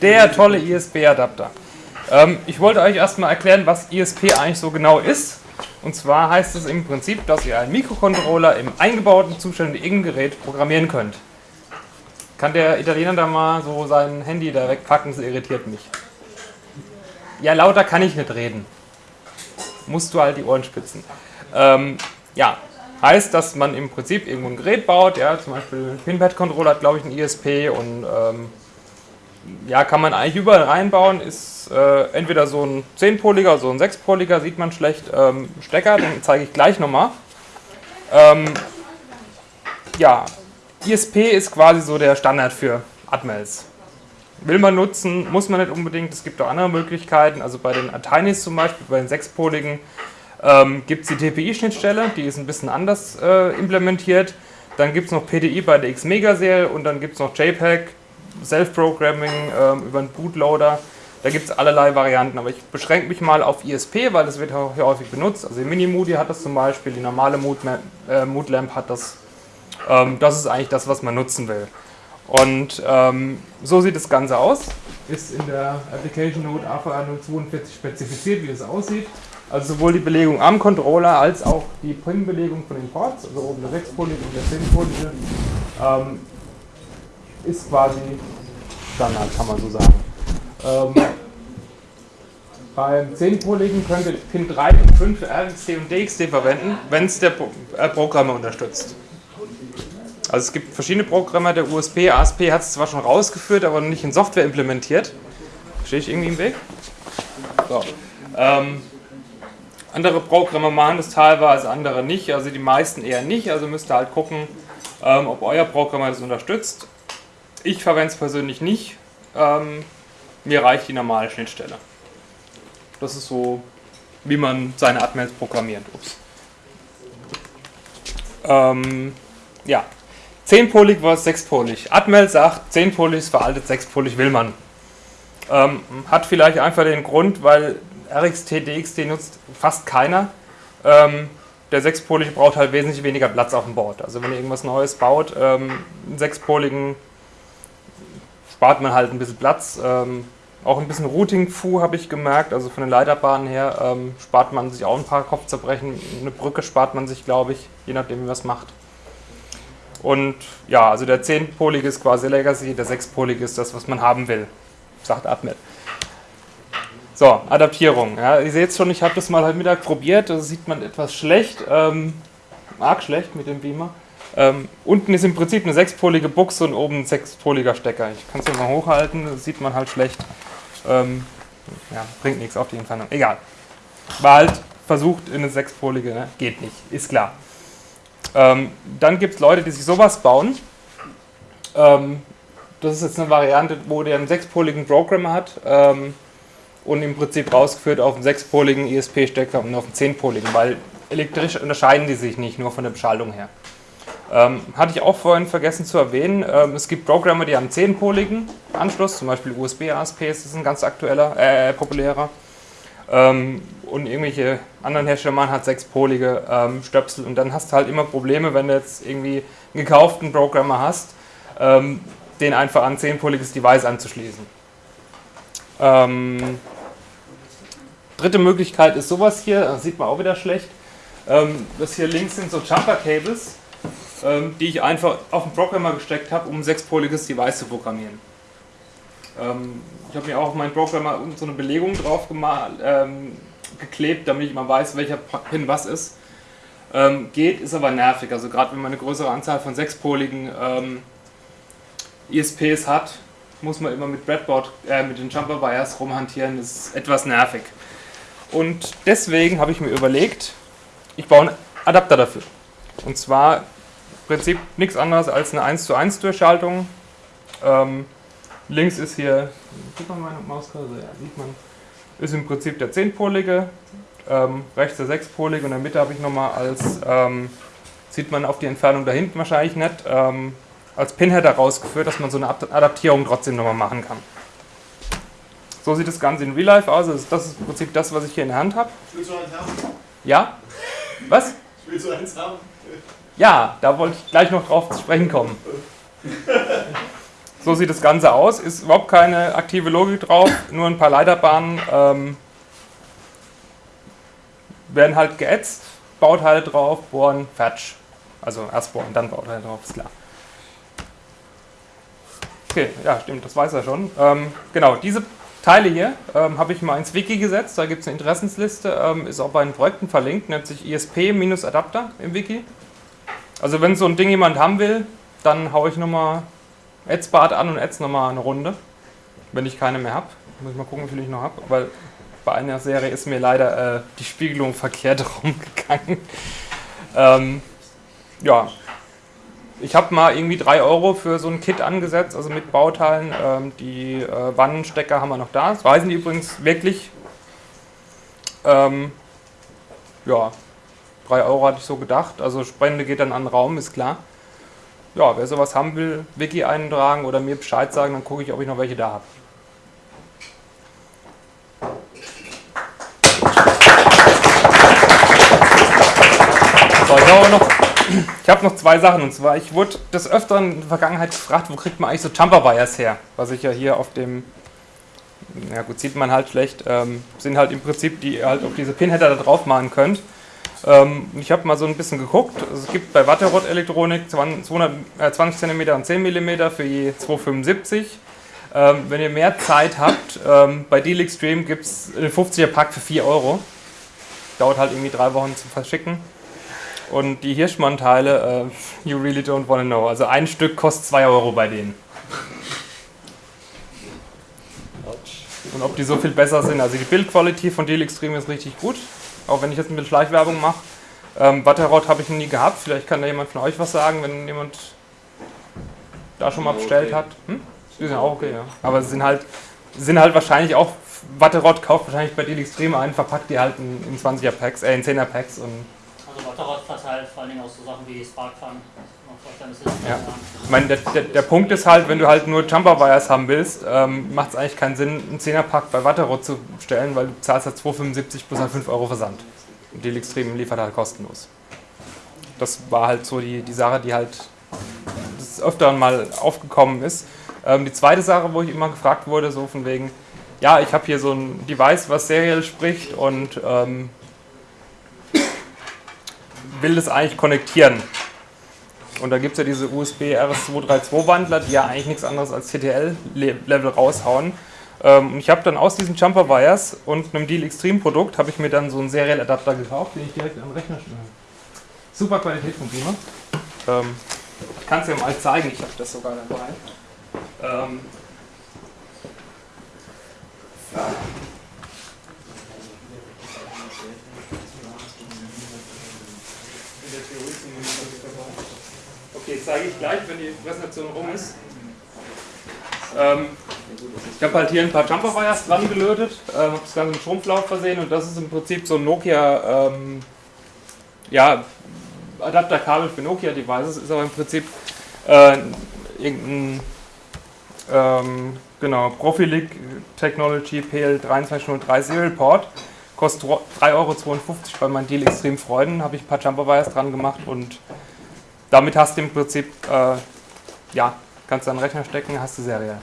Der tolle ISP-Adapter. Ähm, ich wollte euch erstmal erklären, was ISP eigentlich so genau ist. Und zwar heißt es im Prinzip, dass ihr einen Mikrocontroller im eingebauten Zustand in irgendein Gerät programmieren könnt. Kann der Italiener da mal so sein Handy da wegpacken? Das irritiert mich. Ja, lauter kann ich nicht reden. Musst du halt die Ohren spitzen. Ähm, ja, heißt, dass man im Prinzip irgendwo ein Gerät baut. Ja, zum Beispiel ein Pinpad-Controller hat, glaube ich, ein ISP und ähm, ja, kann man eigentlich überall reinbauen. Ist äh, entweder so ein 10-poliger, so ein 6-poliger, sieht man schlecht, ähm, Stecker, den zeige ich gleich nochmal. Ähm, ja, ISP ist quasi so der Standard für Atmels. Will man nutzen, muss man nicht unbedingt. Es gibt auch andere Möglichkeiten. Also bei den Atainis zum Beispiel, bei den sechspoligen, ähm, gibt es die TPI-Schnittstelle, die ist ein bisschen anders äh, implementiert. Dann gibt es noch PDI bei der X-Mega-Serie und dann gibt es noch JPEG, Self-Programming ähm, über einen Bootloader. Da gibt es allerlei Varianten, aber ich beschränke mich mal auf ISP, weil das wird hier häufig benutzt. Also die Mini-Moody hat das zum Beispiel, die normale Mood, äh, Mood Lamp hat das. Ähm, das ist eigentlich das, was man nutzen will. Und ähm, so sieht das Ganze aus. Ist in der Application Note AVR 042 spezifiziert, wie es aussieht. Also sowohl die Belegung am Controller als auch die Pin-Belegung von den Ports, also oben der 6-polige und der 10-polige, ähm, ist quasi Standard, kann man so sagen. Ähm, beim 10-poligen könnt ihr Pin 3 und 5 für RxD und DXD verwenden, wenn es der Pro äh, Programmer unterstützt. Also es gibt verschiedene Programme, der USP, ASP hat es zwar schon rausgeführt, aber noch nicht in Software implementiert. Stehe ich irgendwie im Weg? So. Ähm, andere Programme machen das teilweise, andere nicht, also die meisten eher nicht, also müsst ihr halt gucken, ähm, ob euer Programm das unterstützt. Ich verwende es persönlich nicht, ähm, mir reicht die normale Schnittstelle. Das ist so, wie man seine Admins programmiert. Ups. Ähm, ja, 10-polig versus 6-polig. Admel sagt, 10-polig ist veraltet, 6-polig will man. Ähm, hat vielleicht einfach den Grund, weil RXT, DXT nutzt fast keiner. Ähm, der 6-polige braucht halt wesentlich weniger Platz auf dem Board. Also wenn ihr irgendwas Neues baut, ähm, einen 6-poligen spart man halt ein bisschen Platz. Ähm, auch ein bisschen Routing-Fu habe ich gemerkt, also von den Leiterbahnen her ähm, spart man sich auch ein paar Kopfzerbrechen. Eine Brücke spart man sich, glaube ich, je nachdem, wie man es macht. Und ja, also der 10-polige ist quasi Legacy, der 6-polige ist das, was man haben will, sagt Admet. So, Adaptierung. Ja, ihr seht schon, ich habe das mal heute Mittag probiert, da sieht man etwas schlecht, ähm, arg schlecht mit dem Beamer. Ähm, unten ist im Prinzip eine sechspolige Buchse und oben ein sechspoliger Stecker. Ich kann es mal hochhalten, das sieht man halt schlecht. Ähm, ja, bringt nichts auf die Entfernung. Egal. War halt versucht in eine sechspolige, ne? geht nicht, ist klar. Ähm, dann gibt es Leute, die sich sowas bauen. Ähm, das ist jetzt eine Variante, wo der einen sechspoligen Programmer hat ähm, und im Prinzip rausgeführt auf einen sechspoligen ISP-Stecker und auf einen zehnpoligen, weil elektrisch unterscheiden die sich nicht, nur von der Beschaltung her. Ähm, hatte ich auch vorhin vergessen zu erwähnen, ähm, es gibt Programme, die haben 10-poligen Anschluss, zum Beispiel USB-ASP ist ein ganz aktueller, äh, populärer. Ähm, und irgendwelche anderen Hersteller machen halt 6-polige ähm, Stöpsel und dann hast du halt immer Probleme, wenn du jetzt irgendwie einen gekauften Programmer hast, ähm, den einfach an 10-poliges Device anzuschließen. Ähm, dritte Möglichkeit ist sowas hier, das sieht man auch wieder schlecht. das hier links sind so Jumper-Cables ähm, die ich einfach auf den Programmer gesteckt habe, um ein sechspoliges Device zu programmieren. Ähm, ich habe mir auch auf meinen Programmer so eine Belegung drauf ähm, geklebt, damit ich mal weiß, welcher Pin was ist. Ähm, geht, ist aber nervig. Also gerade wenn man eine größere Anzahl von sechspoligen ähm, ISPs hat, muss man immer mit Breadboard, äh, mit den Jumper Wires rumhantieren. Das ist etwas nervig. Und deswegen habe ich mir überlegt, ich baue einen Adapter dafür. Und zwar Prinzip nichts anderes als eine 1 zu 1 Durchschaltung. Ähm, links ist hier, sieht man meine Mauskarte? Ja, sieht man. Ist im Prinzip der 10-polige, ähm, rechts der 6-polige und in der Mitte habe ich nochmal als, ähm, sieht man auf die Entfernung da hinten wahrscheinlich nicht, ähm, als Pinheader rausgeführt, dass man so eine Adaptierung trotzdem nochmal machen kann. So sieht das Ganze in Real Life aus. Also das ist im Prinzip das, was ich hier in der Hand habe. Willst du eins haben? Ja? Was? Willst du eins haben? Ja, da wollte ich gleich noch drauf zu sprechen kommen. So sieht das Ganze aus. Ist überhaupt keine aktive Logik drauf, nur ein paar Leiterbahnen. Ähm, werden halt geätzt, Bauteile drauf, bohren, fertig. Also erst bohren, dann Bauteile drauf, ist klar. Okay, ja, stimmt, das weiß er schon. Ähm, genau, diese Teile hier ähm, habe ich mal ins Wiki gesetzt. Da gibt es eine Interessensliste, ähm, ist auch bei den Projekten verlinkt, nennt sich ISP-Adapter im Wiki. Also wenn so ein Ding jemand haben will, dann haue ich nochmal Adsbart an und Ads nochmal eine Runde, wenn ich keine mehr habe. Muss ich mal gucken, wie viel ich noch habe, weil bei einer Serie ist mir leider äh, die Spiegelung verkehrt rumgegangen. Ähm, ja, ich habe mal irgendwie 3 Euro für so ein Kit angesetzt, also mit Bauteilen. Ähm, die äh, Wannenstecker haben wir noch da. Das reisen die übrigens wirklich. Ähm, ja, 3 Euro hatte ich so gedacht. Also Spende geht dann an den Raum, ist klar. Ja, wer sowas haben will, Wiki eintragen oder mir Bescheid sagen, dann gucke ich, ob ich noch welche da habe. So, ich habe noch, hab noch zwei Sachen. Und zwar, ich wurde des Öfteren in der Vergangenheit gefragt, wo kriegt man eigentlich so Jumper Wires her? Was ich ja hier auf dem, ja gut, sieht man halt schlecht, ähm, sind halt im Prinzip, die halt auf diese Pinheader da drauf machen könnt. Ähm, ich habe mal so ein bisschen geguckt. Also es gibt bei Watterott Elektronik 20, äh, 20 cm und 10 mm für je 2,75. Ähm, wenn ihr mehr Zeit habt, ähm, bei Deal Extreme gibt es einen 50er Pack für 4 Euro. Dauert halt irgendwie drei Wochen zu verschicken. Und die Hirschmann-Teile, uh, you really don't wanna know. Also ein Stück kostet 2 Euro bei denen. Und ob die so viel besser sind. Also die Bildqualität von Deal Extreme ist richtig gut. Auch wenn ich jetzt mit Schleichwerbung mache. Ähm, Watterrot habe ich noch nie gehabt. Vielleicht kann da jemand von euch was sagen, wenn jemand da schon mal bestellt hat. Hm? Die sind auch okay, ja. Aber sie sind halt, sind halt wahrscheinlich auch, Watterot kauft wahrscheinlich bei Deal Extreme ein, verpackt die halt in, in 20er Packs, äh in 10er Packs und also Watterott verteilt vor allen Dingen auch so Sachen wie Sparkfun. Ja. Ich meine, der, der, der, Punkt ist halt, wenn du halt nur Jumper Wires haben willst, ähm, macht es eigentlich keinen Sinn, einen 10er-Pack bei Watterott zu stellen, weil du zahlst halt 2,75 plus halt 5 Euro Versand. Und die Extreme liefert halt kostenlos. Das war halt so die, die Sache, die halt des Öfteren mal aufgekommen ist. Ähm, die zweite Sache, wo ich immer gefragt wurde, so von wegen, ja, ich habe hier so ein Device, was seriell spricht und ähm, will das eigentlich konnektieren. Und da gibt es ja diese USB RS232 Wandler, die ja eigentlich nichts anderes als TTL-Level raushauen. Ähm, und ich habe dann aus diesen Jumper Wires und einem Deal Extreme Produkt habe ich mir dann so einen Serial-Adapter gekauft, den ich direkt den Rechner stelle. Super Qualität von Beamer. Ähm, ich kann es ja mal zeigen, ich habe das sogar dabei. Ähm, Okay, zeige ich gleich, wenn die Präsentation rum ist. Ähm, ich habe halt hier ein paar Jumper Wires dran gelötet, äh, habe das Ganze mit Schrumpflauf versehen und das ist im Prinzip so ein Nokia ähm, ja, Adapterkabel für Nokia Devices, ist aber im Prinzip äh, irgendein ähm, genau, Profilic Technology PL2303 Serial Port. Kostet 3,52 Euro bei meinen Deal Extrem Freuden. Habe ich ein paar Jumper Wires dran gemacht und damit hast du im Prinzip, äh, ja, kannst du einen Rechner stecken, hast du seriell.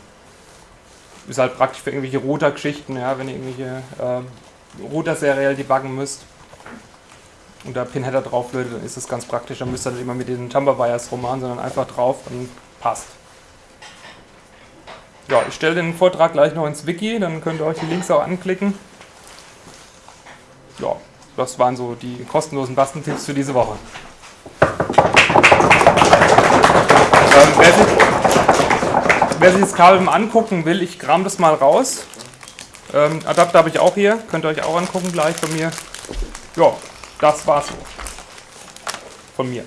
Ist halt praktisch für irgendwelche Router-Geschichten, ja, wenn ihr irgendwelche äh, Router seriell debuggen müsst und da Pinheader drauf lötet, dann ist das ganz praktisch. Dann müsst ihr nicht immer mit den Jumper Wires rummachen, sondern einfach drauf und passt. Ja, ich stelle den Vortrag gleich noch ins Wiki, dann könnt ihr euch die Links auch anklicken. Ja, das waren so die kostenlosen Bastentipps für diese Woche. Wer, sich, wer, sich, das Kabel mal angucken will, ich kram das mal raus. Ähm, Adapter habe ich auch hier, könnt ihr euch auch angucken gleich von mir. Ja, das war's so. Von mir.